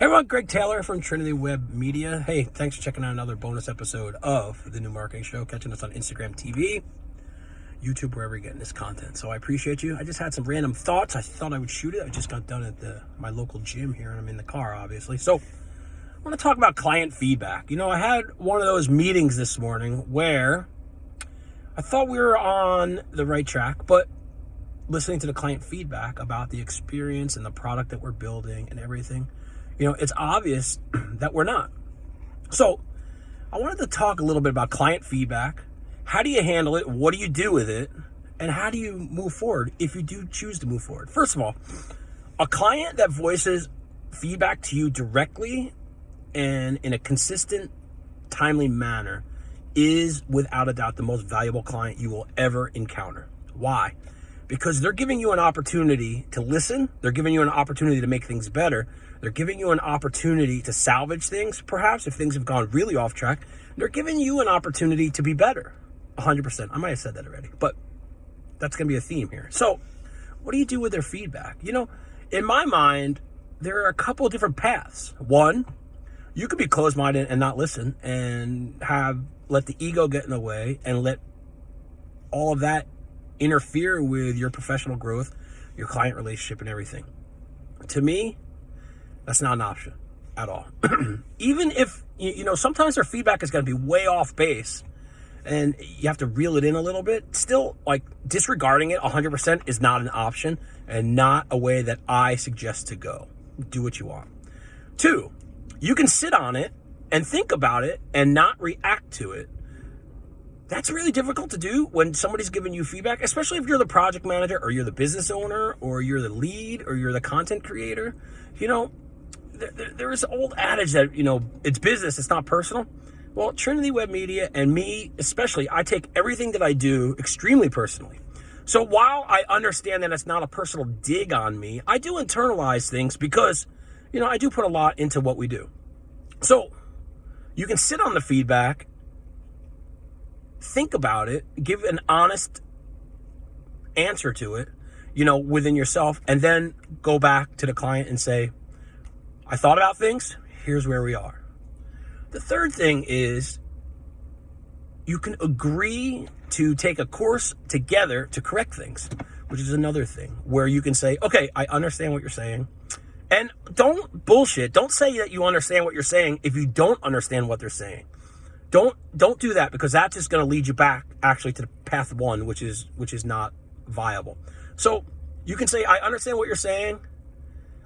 Hey everyone, Greg Taylor from Trinity Web Media. Hey, thanks for checking out another bonus episode of the New Marketing Show, catching us on Instagram TV, YouTube, wherever you're getting this content. So I appreciate you. I just had some random thoughts. I thought I would shoot it. I just got done at the my local gym here, and I'm in the car, obviously. So I want to talk about client feedback. You know, I had one of those meetings this morning where I thought we were on the right track, but listening to the client feedback about the experience and the product that we're building and everything you know, it's obvious that we're not. So I wanted to talk a little bit about client feedback. How do you handle it? What do you do with it? And how do you move forward if you do choose to move forward? First of all, a client that voices feedback to you directly and in a consistent, timely manner is without a doubt the most valuable client you will ever encounter. Why? Because they're giving you an opportunity to listen, they're giving you an opportunity to make things better, they're giving you an opportunity to salvage things, perhaps, if things have gone really off track. They're giving you an opportunity to be better. 100%. I might have said that already, but that's going to be a theme here. So, what do you do with their feedback? You know, in my mind, there are a couple of different paths. One, you could be closed minded and not listen and have let the ego get in the way and let all of that interfere with your professional growth, your client relationship, and everything. To me, that's not an option at all. Even if, you know, sometimes their feedback is going to be way off base and you have to reel it in a little bit. Still, like disregarding it 100% is not an option and not a way that I suggest to go. Do what you want. Two, you can sit on it and think about it and not react to it. That's really difficult to do when somebody's giving you feedback, especially if you're the project manager or you're the business owner or you're the lead or you're the content creator. You know, there, there is old adage that, you know, it's business, it's not personal. Well, Trinity Web Media and me especially, I take everything that I do extremely personally. So while I understand that it's not a personal dig on me, I do internalize things because, you know, I do put a lot into what we do. So you can sit on the feedback, think about it, give an honest answer to it, you know, within yourself, and then go back to the client and say, I thought about things. Here's where we are. The third thing is you can agree to take a course together to correct things, which is another thing where you can say, okay, I understand what you're saying. And don't bullshit. Don't say that you understand what you're saying if you don't understand what they're saying. Don't don't do that because that's just going to lead you back actually to the path one, which is which is not viable. So you can say, I understand what you're saying.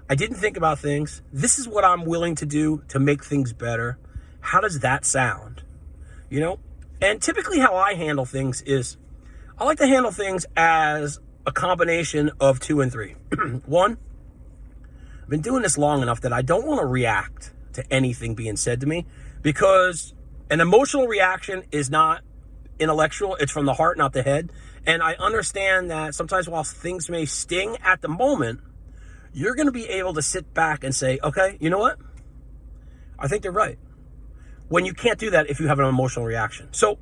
I didn't think about things. This is what I'm willing to do to make things better. How does that sound? You know? And typically how I handle things is I like to handle things as a combination of two and three. One, I've been doing this long enough that I don't want to react to anything being said to me because an emotional reaction is not intellectual, it's from the heart, not the head. And I understand that sometimes while things may sting at the moment, you're going to be able to sit back and say, okay, you know what? I think they're right. When you can't do that if you have an emotional reaction. So,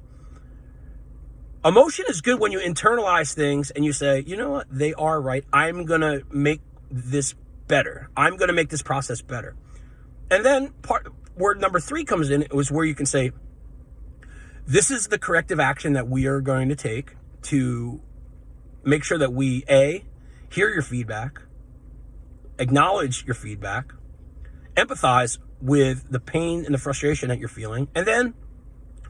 emotion is good when you internalize things and you say, you know what? They are right. I'm going to make this better. I'm going to make this process better. And then part word number three comes in, it was where you can say, this is the corrective action that we are going to take to make sure that we, A, hear your feedback, acknowledge your feedback, empathize with the pain and the frustration that you're feeling, and then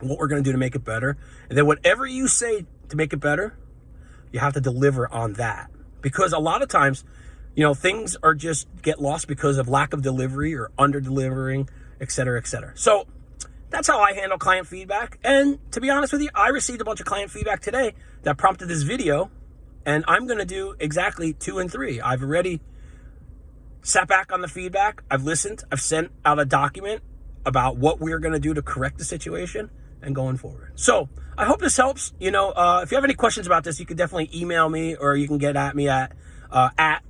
what we're going to do to make it better. And then whatever you say to make it better, you have to deliver on that. Because a lot of times, you know, things are just get lost because of lack of delivery or under delivering, et cetera, et cetera. So that's how I handle client feedback. And to be honest with you, I received a bunch of client feedback today that prompted this video. And I'm going to do exactly two and three. I've already sat back on the feedback. I've listened. I've sent out a document about what we're going to do to correct the situation and going forward. So I hope this helps. You know, uh, if you have any questions about this, you can definitely email me or you can get at me at, uh, at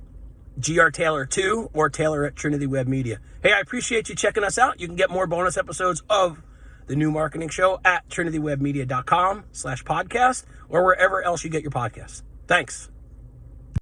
grtaylor2 or taylor at Trinity Web Media. Hey, I appreciate you checking us out. You can get more bonus episodes of the new marketing show at trinitywebmedia.com slash podcast or wherever else you get your podcasts. Thanks.